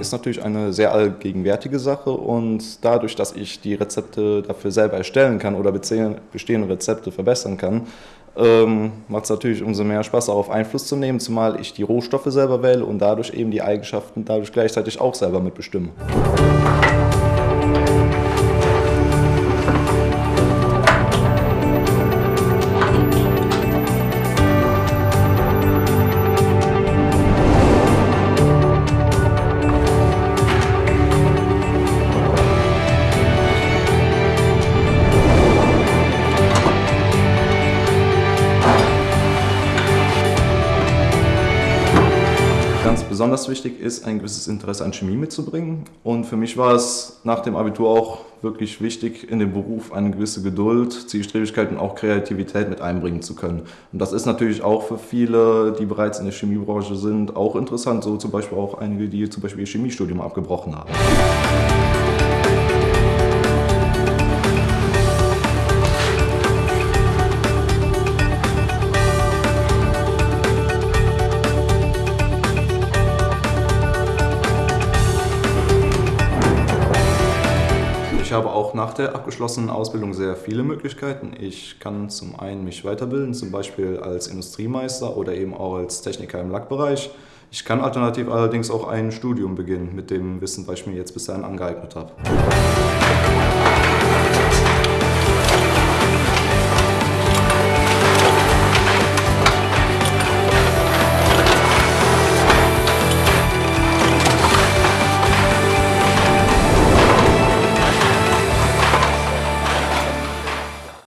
ist natürlich eine sehr allgegenwärtige Sache und dadurch, dass ich die Rezepte dafür selber erstellen kann oder bestehende Rezepte verbessern kann, ähm, macht es natürlich umso mehr Spaß, darauf Einfluss zu nehmen, zumal ich die Rohstoffe selber wähle und dadurch eben die Eigenschaften dadurch gleichzeitig auch selber mitbestimme. Ganz besonders wichtig ist, ein gewisses Interesse an Chemie mitzubringen. Und für mich war es nach dem Abitur auch wirklich wichtig, in dem Beruf eine gewisse Geduld, Zielstrebigkeit und auch Kreativität mit einbringen zu können. Und das ist natürlich auch für viele, die bereits in der Chemiebranche sind, auch interessant. So zum Beispiel auch einige, die zum Beispiel ihr Chemiestudium abgebrochen haben. Ich habe auch nach der abgeschlossenen Ausbildung sehr viele Möglichkeiten. Ich kann zum einen mich weiterbilden, zum Beispiel als Industriemeister oder eben auch als Techniker im Lackbereich. Ich kann alternativ allerdings auch ein Studium beginnen mit dem Wissen, was ich mir jetzt bisher angeeignet habe.